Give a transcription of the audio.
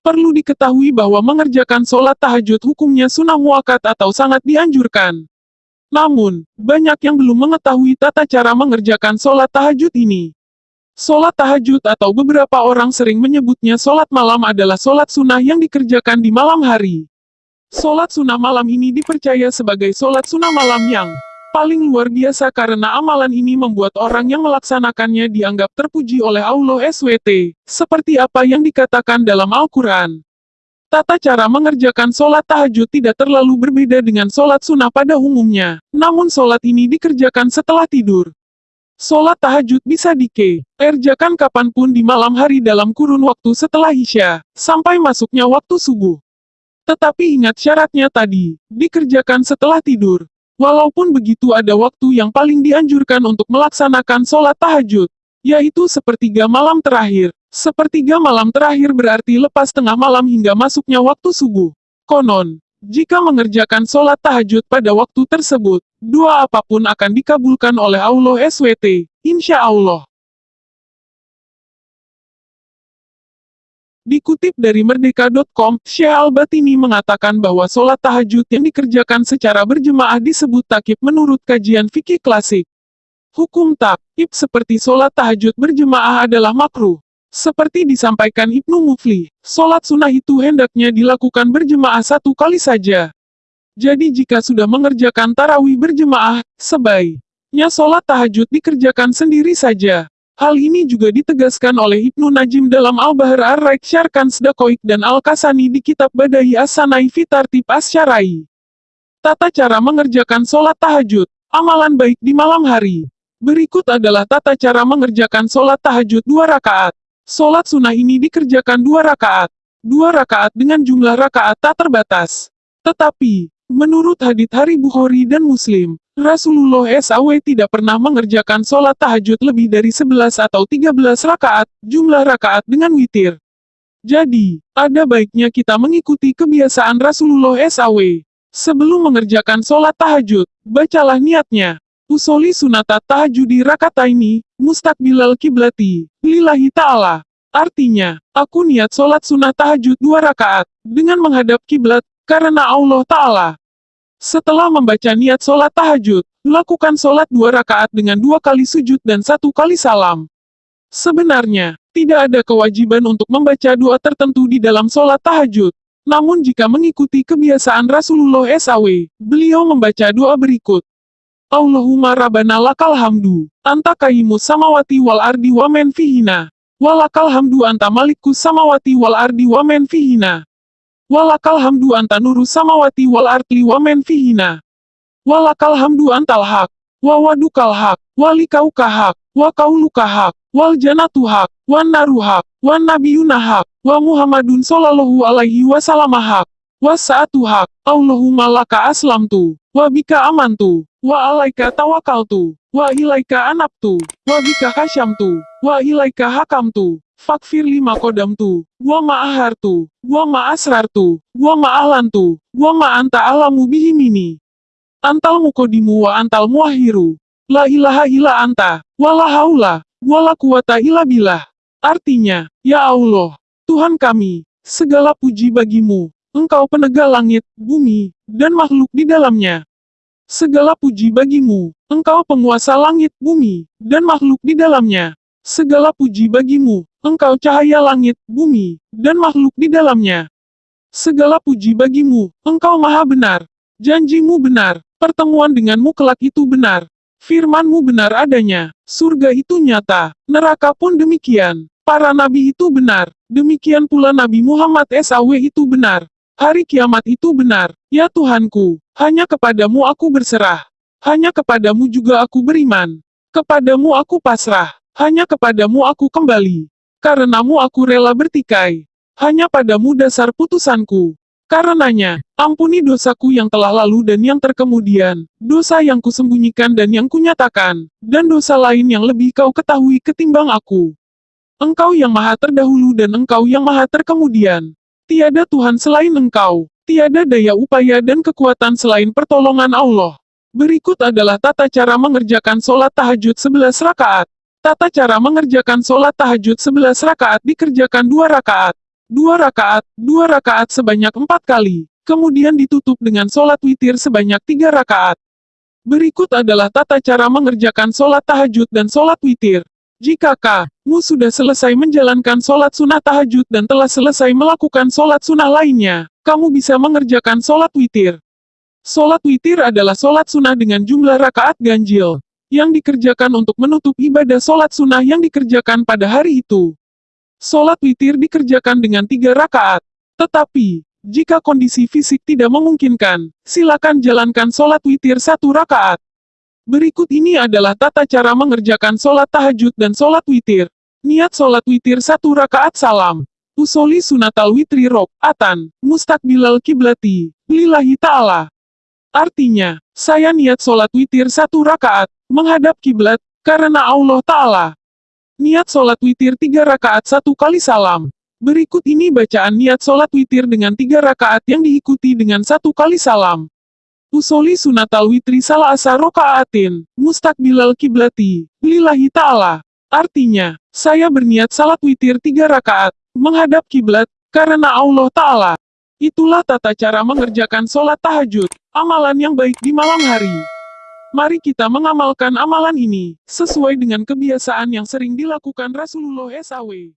Perlu diketahui bahwa mengerjakan sholat tahajud hukumnya sunnah muakat atau sangat dianjurkan. Namun, banyak yang belum mengetahui tata cara mengerjakan sholat tahajud ini. Sholat tahajud atau beberapa orang sering menyebutnya sholat malam adalah sholat sunnah yang dikerjakan di malam hari. Sholat sunnah malam ini dipercaya sebagai sholat sunnah malam yang paling luar biasa karena amalan ini membuat orang yang melaksanakannya dianggap terpuji oleh Allah SWT, seperti apa yang dikatakan dalam Al-Quran. Tata cara mengerjakan sholat tahajud tidak terlalu berbeda dengan sholat sunnah pada umumnya, namun sholat ini dikerjakan setelah tidur. Sholat tahajud bisa dikerjakan kapan pun di malam hari dalam kurun waktu setelah Isya, sampai masuknya waktu subuh. Tetapi ingat syaratnya tadi, dikerjakan setelah tidur. Walaupun begitu ada waktu yang paling dianjurkan untuk melaksanakan sholat tahajud, yaitu sepertiga malam terakhir. Sepertiga malam terakhir berarti lepas tengah malam hingga masuknya waktu subuh. Konon, jika mengerjakan sholat tahajud pada waktu tersebut, dua apa pun akan dikabulkan oleh Allah SWT, insya Allah. Dikutip dari Merdeka.com, Syekh Al-Batini mengatakan bahwa sholat tahajud yang dikerjakan secara berjemaah disebut takib menurut kajian fikih klasik. Hukum takib seperti sholat tahajud berjemaah adalah makruh. Seperti disampaikan Ibnu Mufli, sholat sunnah itu hendaknya dilakukan berjemaah satu kali saja. Jadi jika sudah mengerjakan tarawih berjemaah, sebaiknya sholat tahajud dikerjakan sendiri saja. Hal ini juga ditegaskan oleh Ibnu Najim dalam Al-Bahar Ar-Raik Syarkan Sedakoik dan Al-Kasani di kitab Badahi As-Sanai Fitartib As-Syarai. Tata cara mengerjakan sholat tahajud, amalan baik di malam hari. Berikut adalah tata cara mengerjakan sholat tahajud dua rakaat. Sholat sunnah ini dikerjakan dua rakaat. Dua rakaat dengan jumlah rakaat tak terbatas. Tetapi, menurut hadith hari Bukhari dan Muslim, Rasulullah SAW tidak pernah mengerjakan sholat tahajud lebih dari 11 atau 13 rakaat, jumlah rakaat dengan witir. Jadi, ada baiknya kita mengikuti kebiasaan Rasulullah SAW. Sebelum mengerjakan sholat tahajud, bacalah niatnya. Usoli sunatat tahajudi rakataini, mustakbilal kiblati, lillahi ta'ala. Artinya, aku niat sholat sunat tahajud dua rakaat, dengan menghadap kiblat, karena Allah Ta'ala. Setelah membaca niat sholat tahajud, lakukan sholat dua rakaat dengan dua kali sujud dan satu kali salam. Sebenarnya, tidak ada kewajiban untuk membaca doa tertentu di dalam sholat tahajud. Namun jika mengikuti kebiasaan Rasulullah SAW, beliau membaca doa berikut. Allahumma rabbana lakal hamdu, anta kaimu samawati wal ardi wa men fihina. Walakal hamdu anta samawati wal ardi wa men fihina. Walakal hamdu anta nuru samawati wal arti wa men fihina. Walakal hamdu antal hak. Wa wadukal hak. Walikauka hak. Wa kauluka hak. Wal janatu hak. Wan naru. Wan nabiyuna. Wa muhammadun sallallahu alaihi wasallam hak. Wa saatu. Allahumma laka aslamtu. Wa bika amantu. Wa alaika tawakaltu. Wa ilaika anabtu. Wa bika kasyamtu. Wa ilaika hakamtu. Fakfir lima kodam tu, gua ma'ahar tu, gua ma'asrar tu, gua ma'ahlan gua ma'anta alamu bihimini. Antal mukodimu wa antal muahiru. La ilaha illa anta, wa la haula, wa la. Artinya, Ya Allah, Tuhan kami, segala puji bagimu, Engkau penegak langit, bumi, dan makhluk di dalamnya. Segala puji bagimu, Engkau penguasa langit, bumi, dan makhluk di dalamnya. Segala puji bagimu, engkau cahaya langit, bumi, dan makhluk di dalamnya. Segala puji bagimu, engkau maha benar. Janjimu benar, pertemuan denganmu kelak itu benar. Firmanmu benar adanya, surga itu nyata, neraka pun demikian. Para nabi itu benar, demikian pula Nabi Muhammad SAW itu benar. Hari kiamat itu benar, ya Tuhanku, hanya kepadamu aku berserah. Hanya kepadamu juga aku beriman. Kepadamu aku pasrah. Hanya kepadamu aku kembali. Karenamu aku rela bertikai. Hanya padamu dasar putusanku. Karenanya, ampuni dosaku yang telah lalu dan yang terkemudian, dosa yang kusembunyikan dan yang kunyatakan, dan dosa lain yang lebih kau ketahui ketimbang aku. Engkau yang maha terdahulu dan engkau yang maha terkemudian. Tiada Tuhan selain engkau, tiada daya upaya dan kekuatan selain pertolongan Allah. Berikut adalah tata cara mengerjakan sholat tahajud 11 rakaat. Tata cara mengerjakan sholat tahajud 11 rakaat dikerjakan 2 rakaat. 2 rakaat, 2 rakaat sebanyak 4 kali. Kemudian ditutup dengan sholat witir sebanyak 3 rakaat. Berikut adalah tata cara mengerjakan sholat tahajud dan sholat witir. Jika kamu sudah selesai menjalankan sholat sunnah tahajud dan telah selesai melakukan sholat sunnah lainnya, kamu bisa mengerjakan sholat witir. Sholat witir adalah sholat sunnah dengan jumlah rakaat ganjil, yang dikerjakan untuk menutup ibadah sholat sunnah yang dikerjakan pada hari itu. Sholat witir dikerjakan dengan tiga rakaat. Tetapi, jika kondisi fisik tidak memungkinkan, silakan jalankan sholat witir satu rakaat. Berikut ini adalah tata cara mengerjakan sholat tahajud dan sholat witir. Niat sholat witir satu rakaat salam. Usoli sunatal witri rok, atan, mustakbilal kiblati, lillahi ta'ala. Artinya, saya niat sholat witir satu rakaat, menghadap kiblat, karena Allah Ta'ala. Niat sholat witir tiga rakaat satu kali salam. Berikut ini bacaan niat sholat witir dengan tiga rakaat yang diikuti dengan satu kali salam. Usoli sunatal witri salah asa rokaatin, mustakbilal kiblati, lillahi ta'ala. Artinya, saya berniat salat witir tiga rakaat, menghadap kiblat, karena Allah Ta'ala. Itulah tata cara mengerjakan sholat tahajud, amalan yang baik di malam hari. Mari kita mengamalkan amalan ini, sesuai dengan kebiasaan yang sering dilakukan Rasulullah SAW.